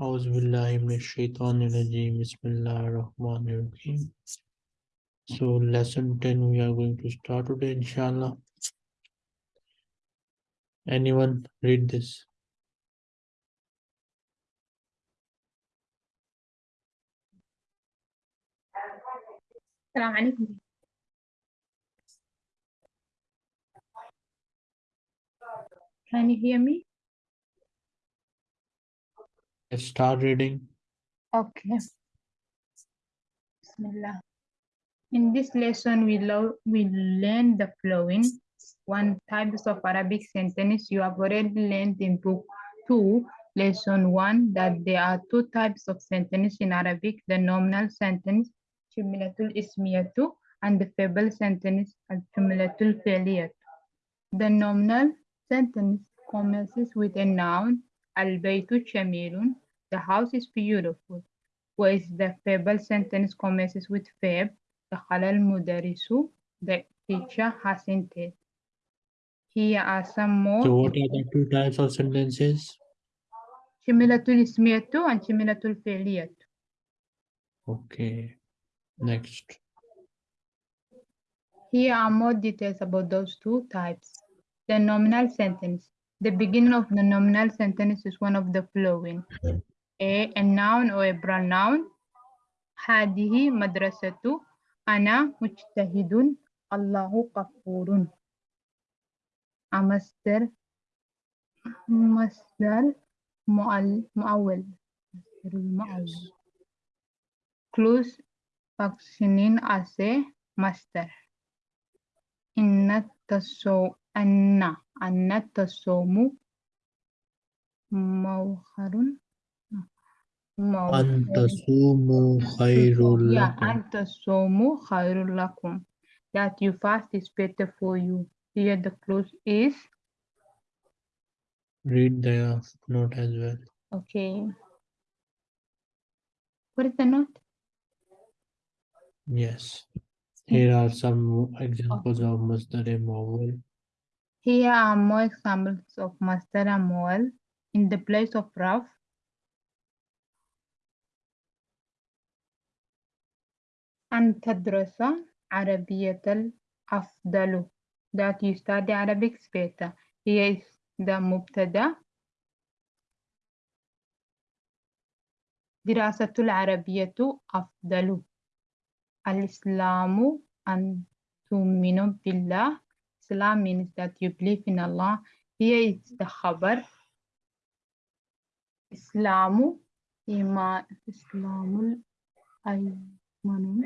أعوذ بالله من الشيطان الرجيم بسم الله الرحمن الرحيم So lesson 10 we are going to start today inshallah. Anyone read this? السلام عليكم Can you hear me? Let's start reading. Okay. Bismillah. In this lesson, we, we learn the following. One types of Arabic sentence you have already learned in book two, lesson one, that there are two types of sentence in Arabic, the nominal sentence, jumlatul ismiyatu, and the verbal sentence, al-jumlatul fi'liyatu. The nominal sentence commences with a noun, al-baytu the house is beautiful. Whereas the fable sentence commences with verb, dakhala al-mudarisu, the teacher has entered. Here are some more So what are the two types of sentences? jumlatul ismiyatu and jumlatul fi'liyatu. Okay. Next. Here are more details about those two types. The nominal sentence. The beginning of the nominal sentence is one of the following. A, a noun or a pronoun. هذه مدرسة أنا مجتهد الله غفور. A masdar, masdar, مؤول. Yes. Close functioning as a masdar. إن تسوء أن أن التصوم موخر موخر أن تصوموا خير yeah لكم. أن تصوموا خير لكم that you fast is better for you here the clue is Read the note as well. okay what is the note Yes. Here are some examples of Masdar Mawal. here are uh, more examples of masdar and model in the place of rough. And تدرس عربية الأفضل that you study Arabic better. Here is the مبتدا دراسة العربية أفضل الإسلام أن تؤمن بالله Islam means that you believe in Allah. Here is the خبر إسلام إيمان إسلام الأيمان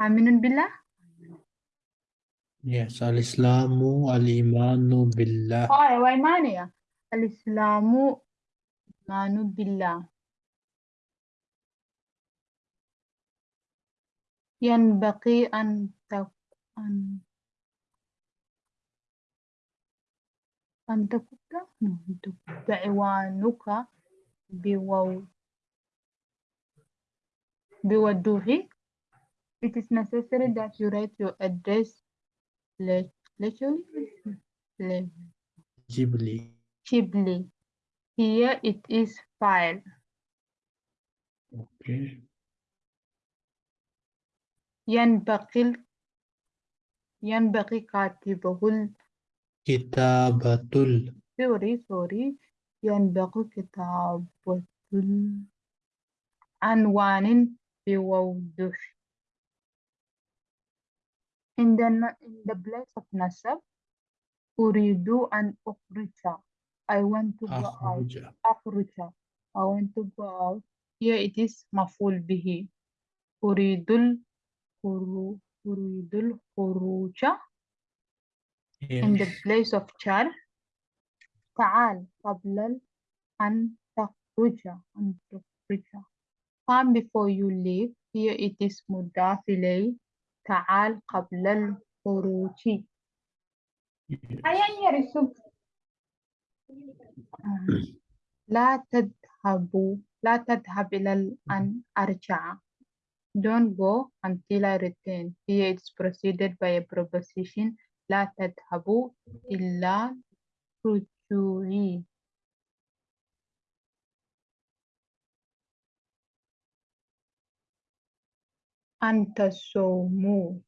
آمن بالله Yes. Al-Islamu al-Imanu billah. اه وإيمانية الإسلام إيمان بالله ينبغي أن تك- أن أن تكتب أن تكتب عنوانك بو بوضوح It is necessary that you write your address literally Ghibli. cheaply. Here it is file. Okay. ينبغي ينبغي كاتبه Kitabatul. sorry sorry ينبغي كتابة عنوان بوضوح in the n- in the place of nasab أريد أن أخرج I want to go out Akhruja. أخرج I want to go out here it is مفعول به أريد الخرو- أريد الخروج in the Yes. place of char تعال قبل ال- أن تخرج أن تخرج come before you leave here it is مضاف إليه تعال قبل الخروج Yes. أيان يرسل لا تذهبوا لا تذهب إلى ال- أن أرجع don't go until I return here it's preceded by a preposition لا تذهبوا إلا رجوعي أنت تصوموا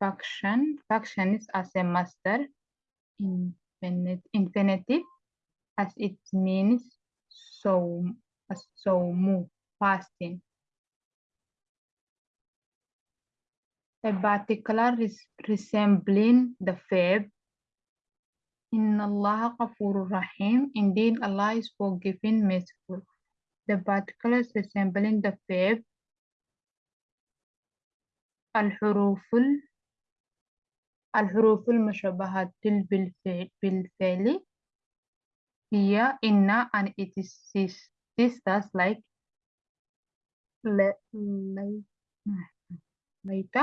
function. Function is as a masdar infinite, infinitive as it means so so fasting A particular res- resembling the verb Inna Allah Ghafurur Rahim. Indeed, Allah is forgiving, merciful. The particulars resembling the verb الحروف الحروف المشبهة بالفعل بالفعل هي إن and it is this, this does like ل- لي- ليت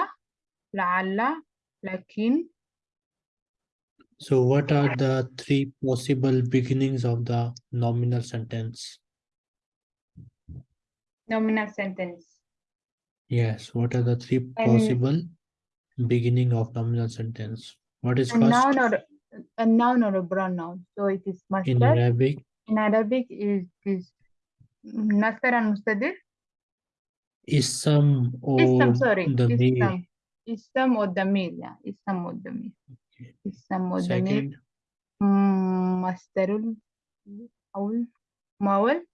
لعل لكن So what are the three possible beginnings of the nominal sentence? nominal sentence Yes, what are the three And- possible beginning of nominal sentence? What is a first noun or a noun or a pronoun so it is in master Arabic? in Arabic is is Nasser and Mustadir Ism or Ism sorry the meal? İslam Odamir ya. İslam Odamir. İslam Odamir. Mm, Masdarul Avul Mawal.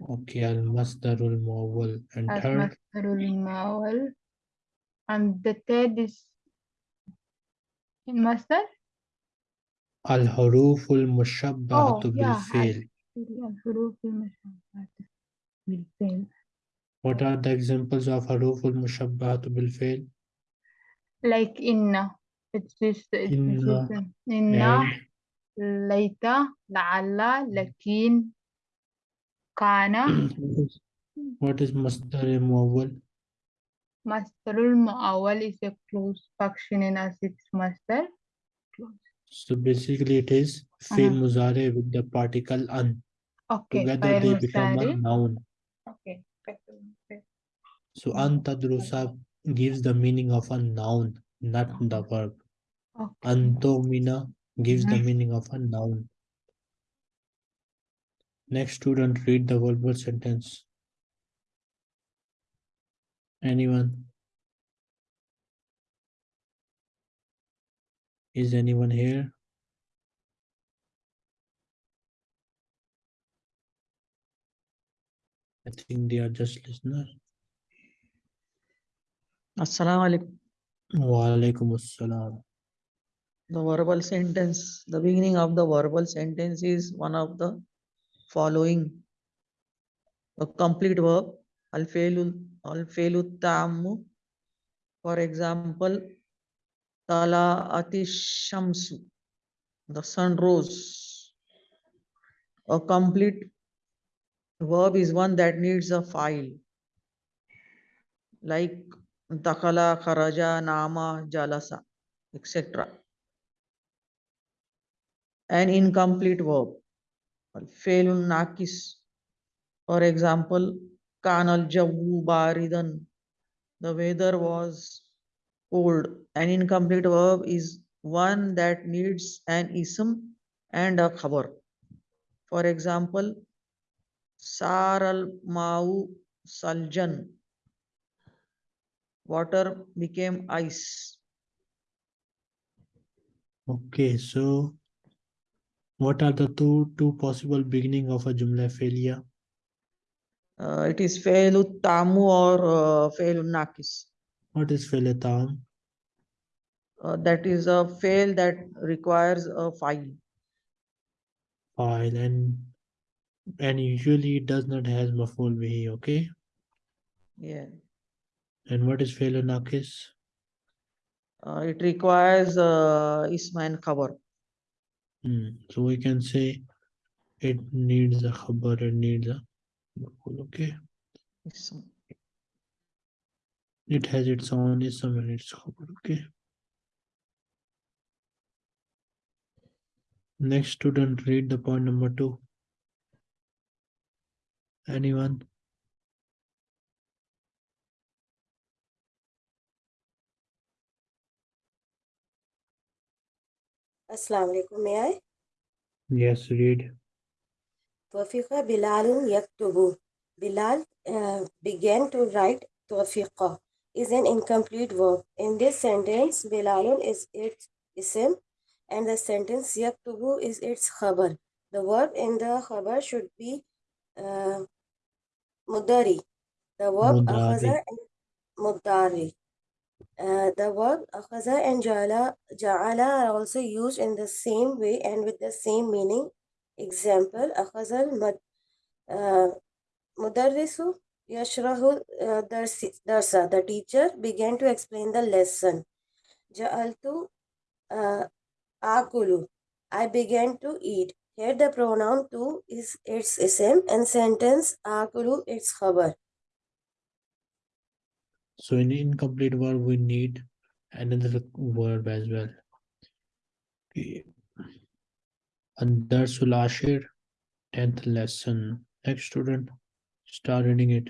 Okay, Al Masdarul Mawal. And third. Al. Masdarul Mawal. And the third is in master. Al Haruful Mushabbahatu oh, bil Fail. Al Haruful Mushabbahatu bil Fail. What are the examples of Haruful Mushabbahatu bil Fail? Like inna it's this it's Inna this inna laita la'alla lakin kana what is- masdar mawwal? masdarul mu'awwal is a close functioning as its masdar close So basically it is fi'l Uh-huh. muzare with the particle an. okay Together they become a noun. okay. So an tadrusa gives the meaning of a noun, not the verb. okay Antomina gives the meaning of a noun. Next student read the verbal sentence. Anyone? Is anyone here? I think they are just listeners. Assalamu alaikum. Wa alaikum assalam. The verbal sentence, the beginning of the verbal sentence is one of the following. A complete verb, al-fi'lu tammu. For example, tala shamsu, the sun rose. A complete verb is one that needs a file. Like dakhala, kharaja, nama, jalasa, etc. An incomplete verb. Failun nakis. For example, kanal jawu baridan. The weather was cold. An incomplete verb is one that needs an ism and a khabar. For example, saral mau saljan. Water became ice. Okay, so what are the two two possible beginning of a jumla failure? Uh, it is fa'ilu tamu or uh, failun nakis. What is failu tam? Uh, that is a fail that requires a file. File and and usually it does not has maful bihi, okay? Yeah. And what is fail nakis? Uh, it requires uh, isma and khabar. Hmm. So we can say it needs a khabar, it needs a okay? Ism. It has its own ism and its khabar, okay? Next student read the point number two. Anyone? अस्सलाम वालेकुम Yes, read. Tawfiqa Bilalun Yaktubu. Bilal uh, began to write Tawfiqa is an incomplete verb. In this sentence, Bilalun is its ism and the sentence Yaktubu is its khabar. The verb in the khabar should be uh, mudari. The verb mudari. mudari. Uh, the verb akhaza and ja'ala, ja'ala are also used in the same way and with the same meaning. Example, akhazal mad, uh, yashrahu uh, darsa. The teacher began to explain the lesson. Ja'altu akulu. I began to eat. Here the pronoun tu is its ism and sentence akulu its khabar. So in incomplete verb, we need another verb as well. Okay. Andarsul Ashir, tenth lesson. Next student, start reading it.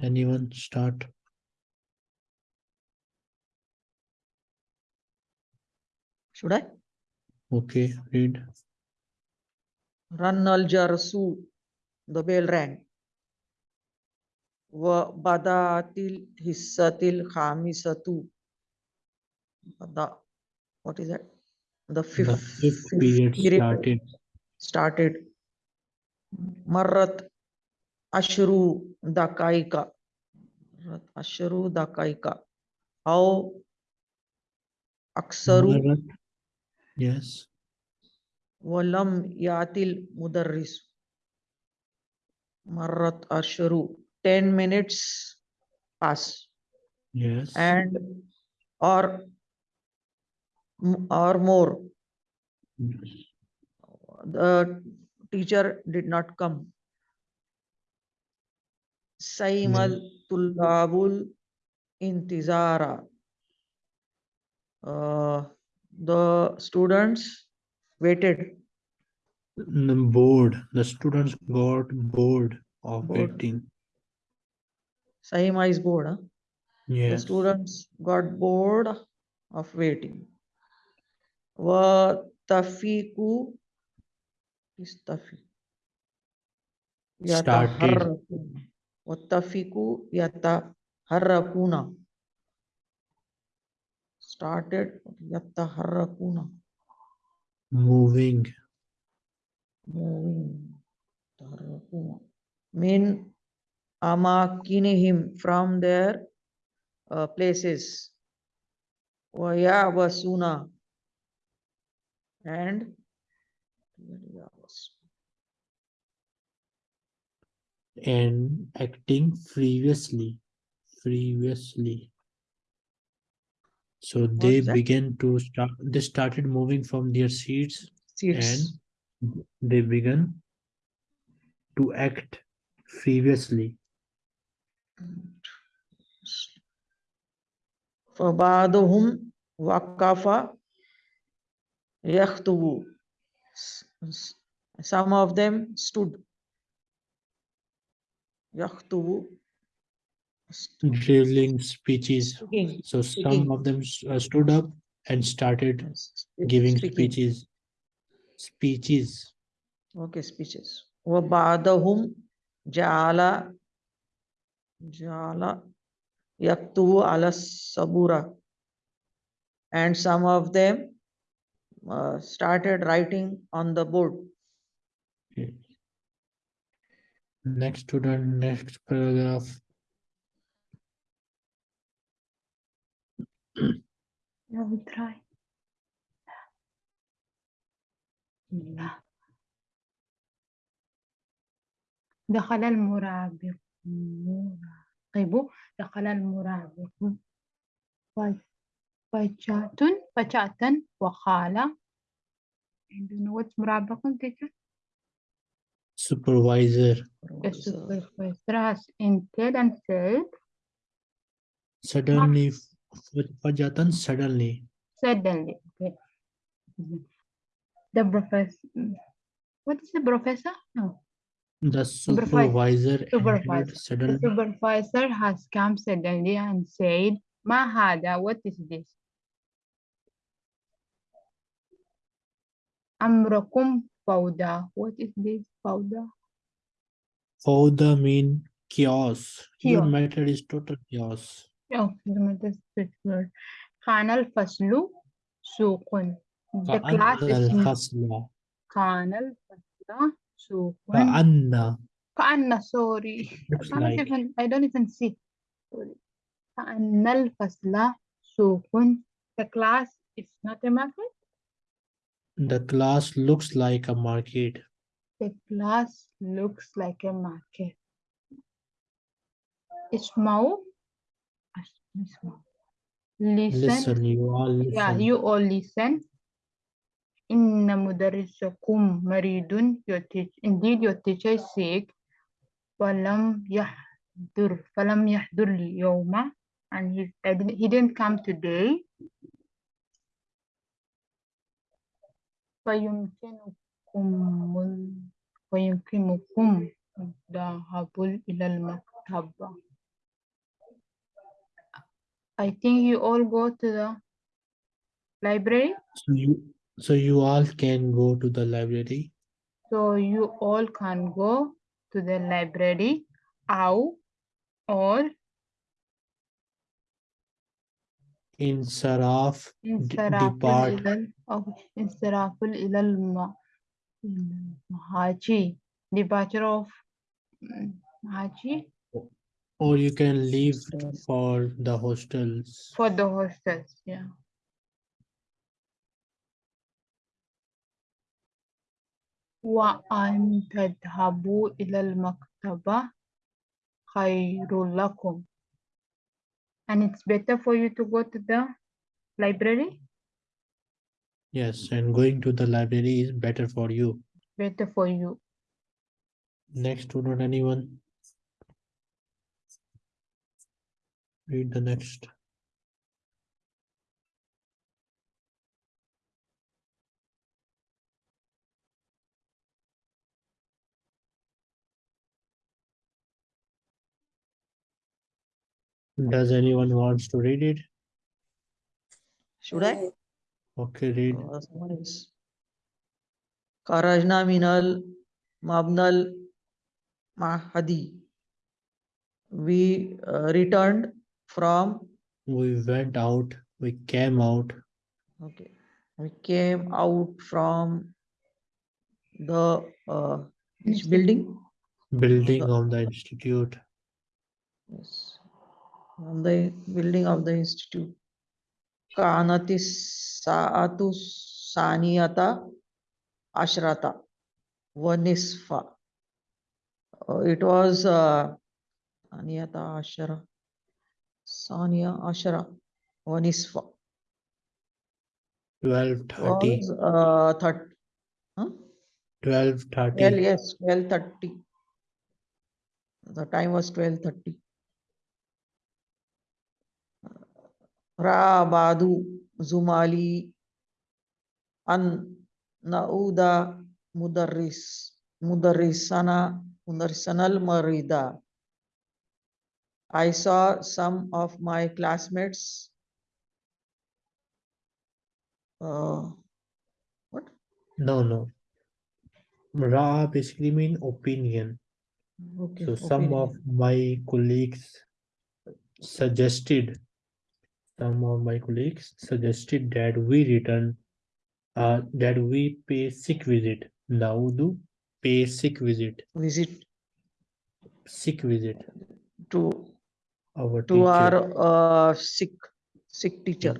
Anyone start? Should I? Okay, read. Run al jarsu. The bell rang. Wa badatil hissatil khamisatu. Bada. What is that? The fifth, The fifth, fifth period started. started. Marrat ashru dakaika. Marrat ashru dakaika. How aksaru Marat. Yes, walam yatil mudarris. Marrat ashru. Ten minutes pass yes. and or or more. The teacher did not come. Saimal tullabul intizara. Uh, the students waited. The bored, the students got bored of waiting. Saima is bored. Huh? The students got bored of waiting. Wa tafiku is tafi. Started. Wa tafiku yataharrakuna. Started yataharrakuna. moving. Moving. Taharrakuna. Min amakinihim from their uh, places. Wa ya'wasuna. And and acting previously previously so they is that? began to start they started moving from their seats seats. and they began to act previously فبعضهم وقف يخطب S- s- some of them stood يخطب drilling speeches speaking so some Speaking. of them s- uh, stood up and started spe- giving speaking. speeches speeches okay speeches وبعضهم جعل جعل يكتب على السبورة and some of them uh, started writing on the board Okay. next student next paragraph Let me try. دخل المرابق مراقب طيب، دخل المرابق فجاه فجاه وقال عندنا وات مرابق تيتشر سوبرفايزر سوبرفايزر has entered and said suddenly fajatan suddenly suddenly. Okay. Mm-hmm. The professor. What is the professor? No. the Supervisor. supervisor The supervisor has come suddenly and said, Mahada, what is this? Amrakum Fauda. What is this Fauda? Fauda mean chaos. Your Chaos. method is total chaos. Oh, the word. Khanal Faslu Sukun. The class كأن is الفصل Khanal Fasla Sukun. كأن Ka'anna, sorry. I looks don't like even I don't even see. Sorry. كأن الفصل سوق. The class is not a market. the class looks like a market. The class looks like a market. اسمعوا اسمعوا. Listen. Listen, you all listen. Yeah, you all listen. إن مدرسكم مريض. Your teach, indeed, your teacher is sick. فلم يحضر فلم يحضر اليوم and he, I didn't- he didn't come today. فيمكنكم ال- فيمكنكم الذهاب إلى المكتبة. I think you all go to the library. So you, so you all can go to the library. So you all can go to the library أو or Insaraf انصراف depart. إلى ال- أو انصراف إلى الم- المهاجي departure of mm, مهاجي or you can leave Hostel. for the hostels. for the hostels yeah وأن تذهبوا إلى المكتبة خير لكم and it's better for you to go to the library Yes, and going to the library is better for you. better for you Next student, anyone? Read the next. Does anyone wants to read it? Should I? Okay, read. Uh, someone else. Kharajna minal mabnal mahadi. We uh, returned from, We went out, we came out, okay, we came out from the uh, which building? building The- of the institute. Yes, On the building of the institute. Kanatis saatu saniyata ashrata vanisfa. Uh, it was uh, saniyata ashara, saniya ashara vanisfa. Twelve thirty, Was uh, huh? twelve Well, thirty. yes, twelve thirty. The time was twelve thirty. Rabadu Zumali An Nauda Mudarris Mudarrisana Mudarrisanal Marida. I saw some of my classmates. Uh, what? No, no. Ra basically mean opinion. Okay. So some of my colleagues suggested, some of my colleagues suggested that we return, uh, that we pay sick visit. Now do pay sick visit, visit sick visit, our to teacher. our uh, sick sick teacher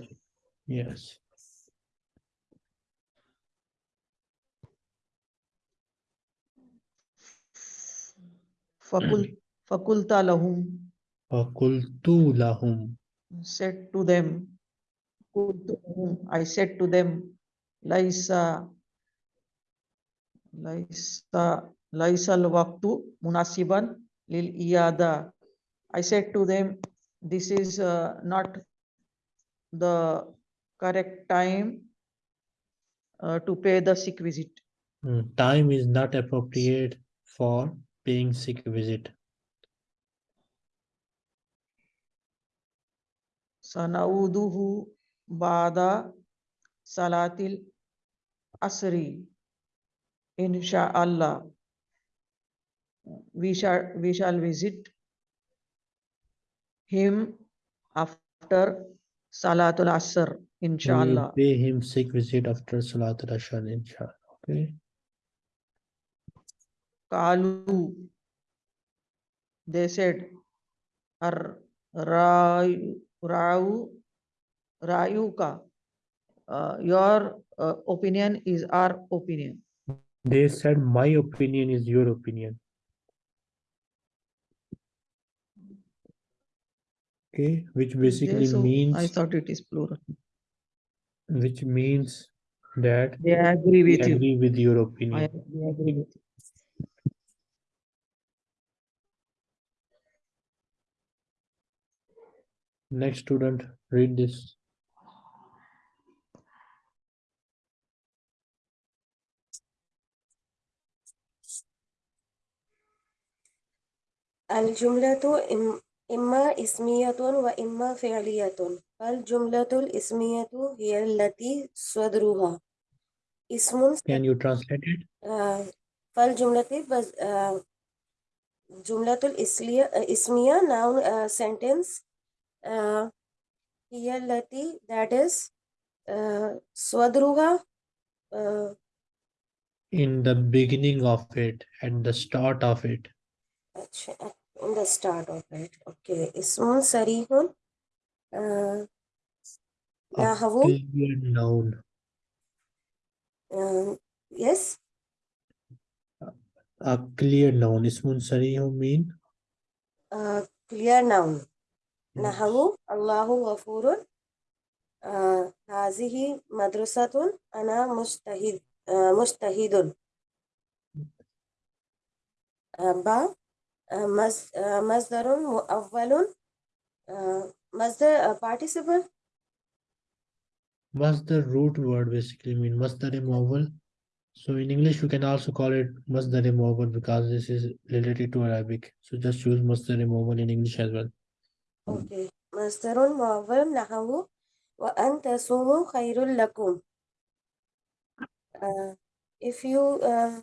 yes fakul fakulta lahum fakultu lahum said to them I said to them laisa laisa laisa al-waqtu munasiban lil iyada I said to them, this is uh, not the correct time uh, to pay the sick visit. Mm, Time is not appropriate for paying sick visit. Sanauduhu bada salatil asri. Insha'Allah. We shall we shall visit him after Salatul Asr, We inshallah. pay him sick visit after Salatul Asr, inshallah. Okay. Kalu. They said, Ar Rayu, Rayuka. Uh, your uh, opinion is our opinion. They said, my opinion is your opinion. Okay, which Is there? basically So I means, thought it is plural. which means that They agree we with you. agree with your I opinion. we agree with you. Next student, read this. الجملة इम्मा इसमियतुन व इम्मा फ़िलियतुन फल जुमलतुल इसमियतु हियल्लती स्वदरूहा इसमुन can you translate it फल जुमलती बस जुमलतुल इसलिया इसमिया नाउन सेंटेंस हियल्लती दैट इज़ स्वदरूहा in the beginning of it at the start of it. अच्छा in the start of it okay اسم صريح آه، A نحو clear noun. آه، yes A clear noun. Ismun sarih mean? آه، clear noun Yes. نحو الله غفور آه، هذه مدرسة أنا مجتهد آه، مجتهد آه، با آه، مز- آه، مصدر مؤول آه، مصدر آه، participle Masdar root word basically mean masdar muawwal. So in English you can also call it masdar muawwal because this is related to Arabic. So just use masdar muawwal in English as well. okay مصدر مؤول نحو وأن تصوموا خير لكم آه، if you uh,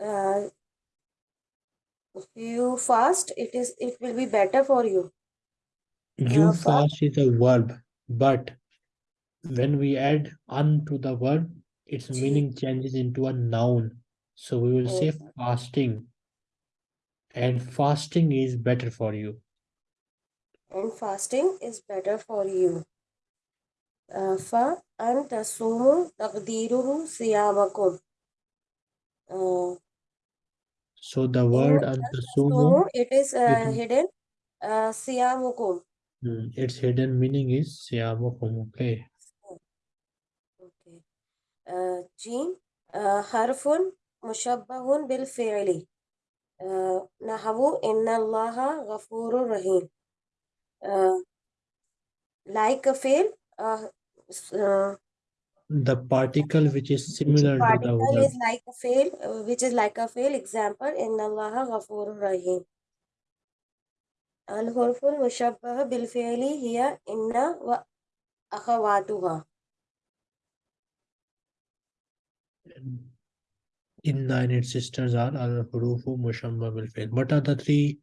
uh, if you fast it is it will be better for you. You uh, fast, fast. is a verb but when we add un to the verb its meaning changes into a noun. So we will say fasting. And fasting is better for you. And fasting is better for you. Uh, fa anta sumu taqdiruhu siyamakum. Uh, so the word so, antasumo, it is uh, it, hidden uh, siamukum. Hmm, its hidden meaning is siamukum. Okay. Okay. Uh, Jean, uh, harfun mushabbahun bil fi'li. Uh, nahavu inna allaha ghafurur rahim. Uh, like a fail, uh, uh, the particle which is similar to the word. is like a fail uh, which is like a fail. Example in allah ghafur rahim. Al hurful mushabbah bil fi'li hiya inna wa akhawatuha. Inna and its sisters are al hurufu mushabbah bil fi'l. What are the three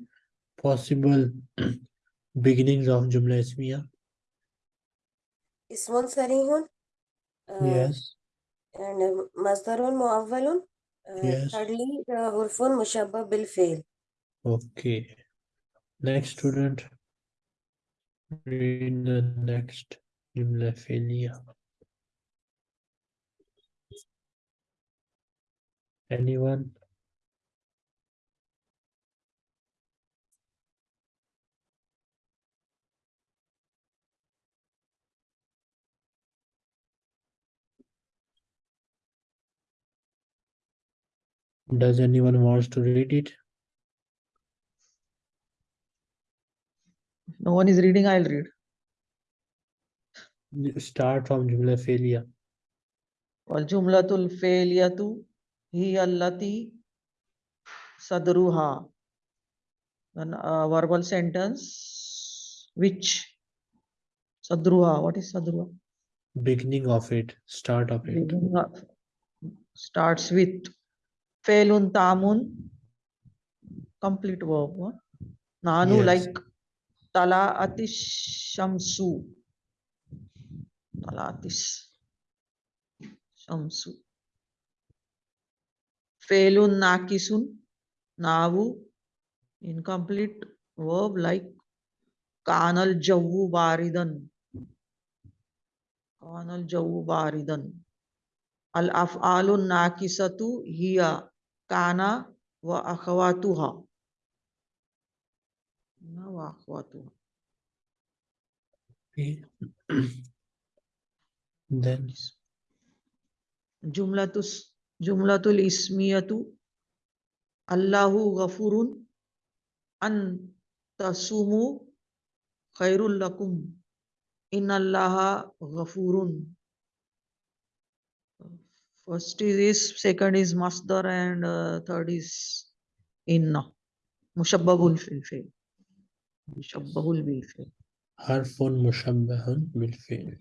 possible beginnings of jumla ismiya? Ismun sarihun yes. And um, masdarun muawwalun uh, hardly thirdly the hurfun uh, mushabba bil fail okay. Next student. Read the next jumla filia anyone? Does anyone wants to read it? No one is reading, I'll read. Start from Jumla Fi'liya. والجملة الفعلية هي التي صدرها an uh, verbal sentence which صدرها what is صدرها Beginning of it, start of it. beginning of starts with Felun Tamun, complete verb. huh? Nanu Yes. like Tala Atish Shamsu. Tala Atish Shamsu. Felun Nakisun, Navu, incomplete verb like Kanal Jawu Baridan. Kanal Jawu Baridan. Al Af'alun Nakisatu Hiya Kana wa akhawatuha. Na wa akhawatuha. Okay. Then Jumlatus Jumlatul Ismiyatu Allahu Ghafurun An Tasumu Khairul Lakum Innallaha Ghafurun. First is this, second is Masdar and uh, third is Inna. Mushabbahul fil fi'l. Mushabbahul bil fi'l. حرف مشبه بالفعل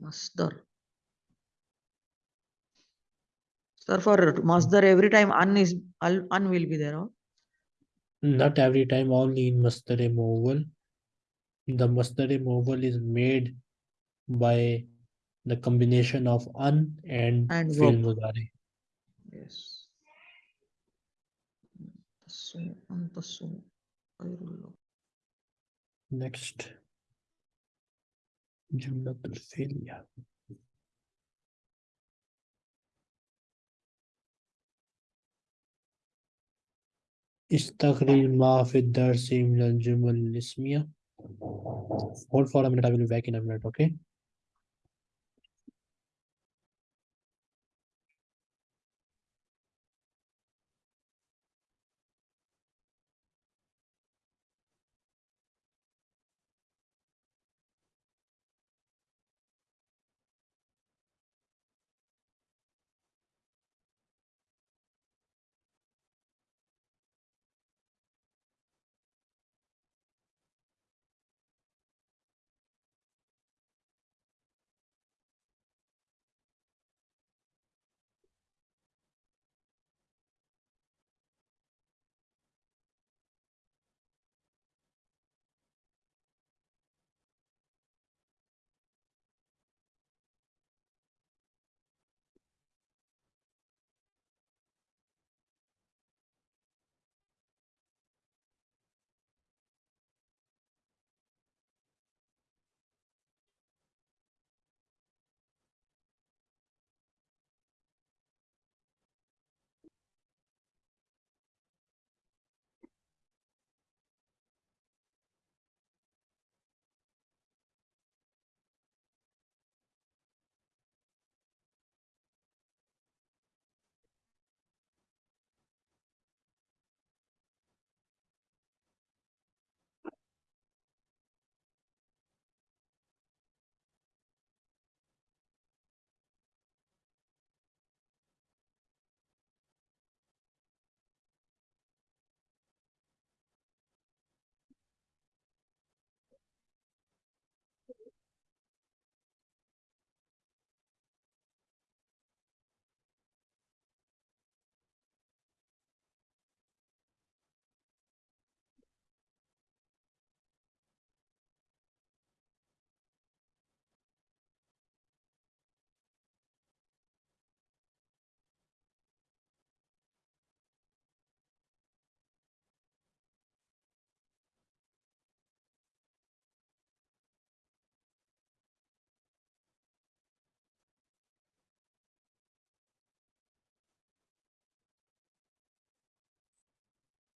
Masdar. Sir, for Masdar, every time un is, al- un will be there. huh? not every time only in masdar removal the masdar removal is made by the combination of an and, And fi'l verb. mudari Yes. Tasumu, an tasumu. Khairul lakum. next jumlatul fi'liya استخرج ما في الدرس من الجمل الاسمية hold for a minute I will be back in a minute okay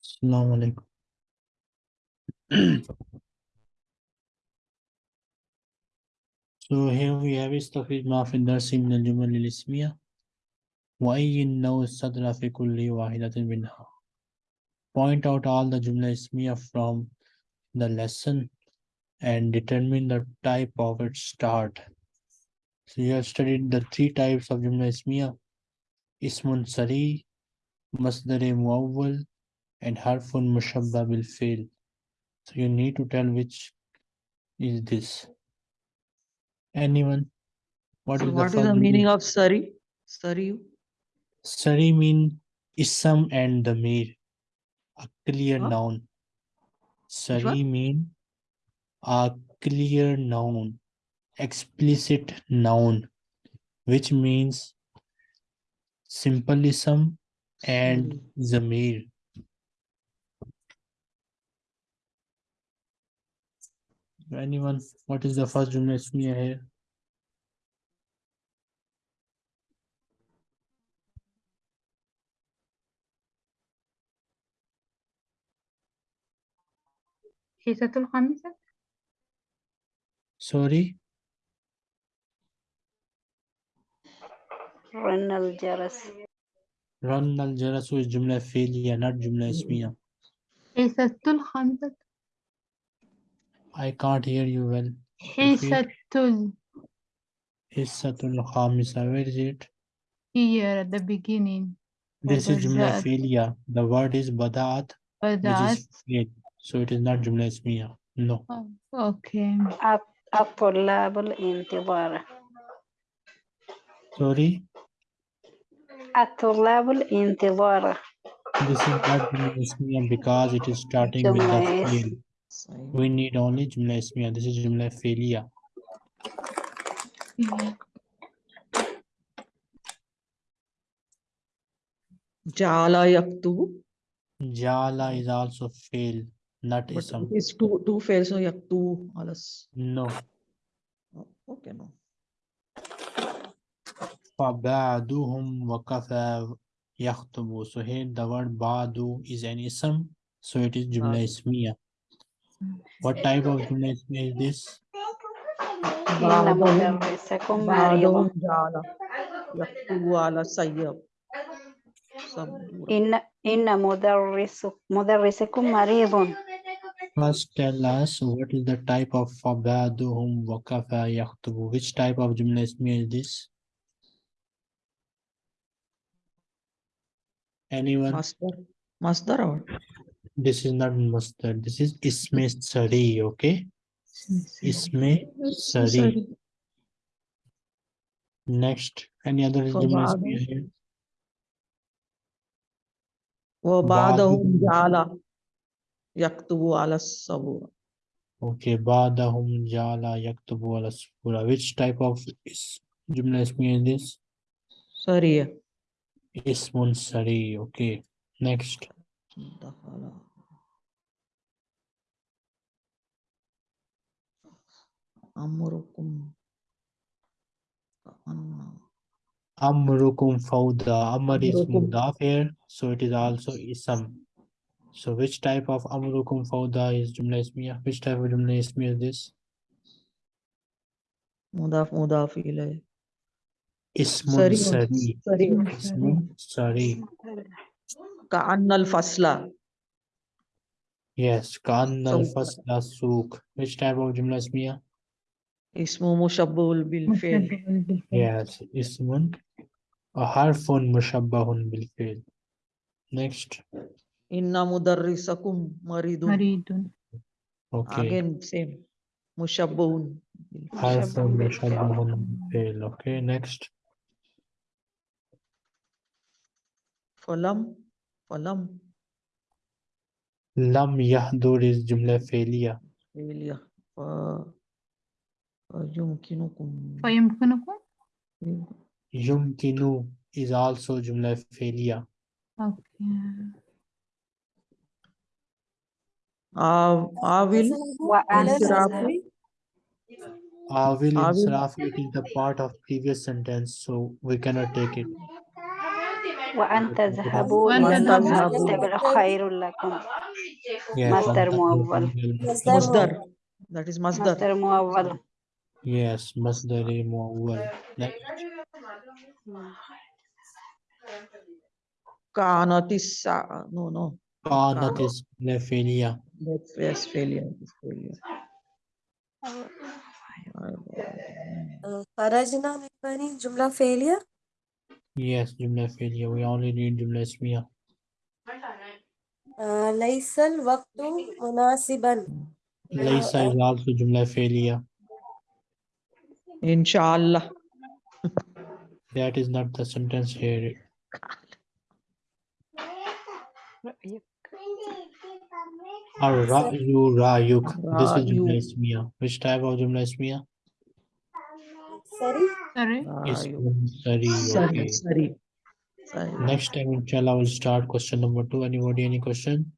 Assalamu alaikum So here we have استخرج ما في الدرس من الجمل الاسمية وأين نوع الصدر في كل واحدة منها Point out all the جملة اسمية from the lesson and determine the type of its start. So you have studied the three types of جملة اسمية اسم سري مصدر مؤول and harfun mushabba will fail. So you need to tell which is this. Anyone? What so is what the, is the meaning, of sari? Sari? Sari mean ism and the a clear huh? noun. Sari mean a clear noun, explicit noun, which means simplism and hmm. zamir Anyone, what is the first Jumla Ismiya here? حصة الخامسة Sorry, رن الجرس Ran al Jarasu is Jumla Fi'liya, not Jumla Ismiya. حصة الخامسة I can't hear you well. Repeat. حصة ال- Hissatul Khamisa, where is it? here at the beginning This is Jumla Bada'at. Fi'liya. The word is Bada'at, which بدأت is fi'l. So it is not Jumla Ismiya. No. Oh, okay الطلاب الانتظار Sorry, الطلاب الانتظار this is not Jumla Ismiya because it is starting with the Jumla is- fi'l. We need only Jumla Ismiya. This is Jumla Fi'liya. Jala yaktubu. Jala is also fi'l, not But ism. it is two, two fails, so yaktubu alas. No. Oh, Okay, no. فَبَعْدُهُمْ وَكَفَى يَخْطُبُ So here the word ba'du is an ism, so it is Jumla Ba'du. Ismiya. What type of donation is this? In a empezar con Mario. First tell us what is the type of فبعدهم وكفى يخطب. Which type of gymnasium is this? Anyone? Masdar. Masdar or? This is not Masdar. This is Isme Sari, okay? Isme Sari. Next, any other Jumla فبعضهم- Ismiya here? وبعضهم بعضهم- جعل يكتب على السبورة Okay, Badahum Jala Yaktubu ala Sura. Which type of is Jumla Ismiya is this? سريع Ismun Sari. Okay. Next. دخل أمركم كأن Amrukum Fawda. Amr is Amrukum. Mudaf here, so it is also Ism. So which type of Amrukum Fawda is Jumla Ismiya? Which type of Jumla Ismiya is this? مضاف مضاف إليه Ismun سريع Sari. سريع Ismun Sari. كأن الفصل Yes. Kan al So- Fasla Suk. Which type of Jumla Ismiya? Ismu mushabbahul bil fail. Yes, ismun. A harfun mushabbahun bil fail. Next. Inna mudarrisakum maridun. Maridun. Okay. Again, same. Mushabbahun. Harfun mushabbahun bil fi'l. Okay, next. Falam. Falam. Lam yahdur is jumla failure. Failure. Uh, يمكنكم فيمكنكم يمكن is also jumla failure okay. Uh, i will insraf i will insraf it? Is the part of previous sentence so we cannot take it. وأنت ذهبوا مستقبل خير لكم مصدر موظف مصدر that is masdar. مصدر موظف Yes, masdari muawwal. Like Kanat is no no. Kanat is nefelia. Yes, failure. failure. Farajna Jumla failure? Yes, Jumla failure. We only need Jumla Ismiya. Uh, Laisal Waktu Munasiban. Laisal Waktu Jumla failure. Inshallah. That is not the sentence here. Ar-ra'yu ra'yuk. This is Jumla Which type of Jumla sorry sorry sorry sorry Next time, inshallah, we'll start question number two. Anybody, any question?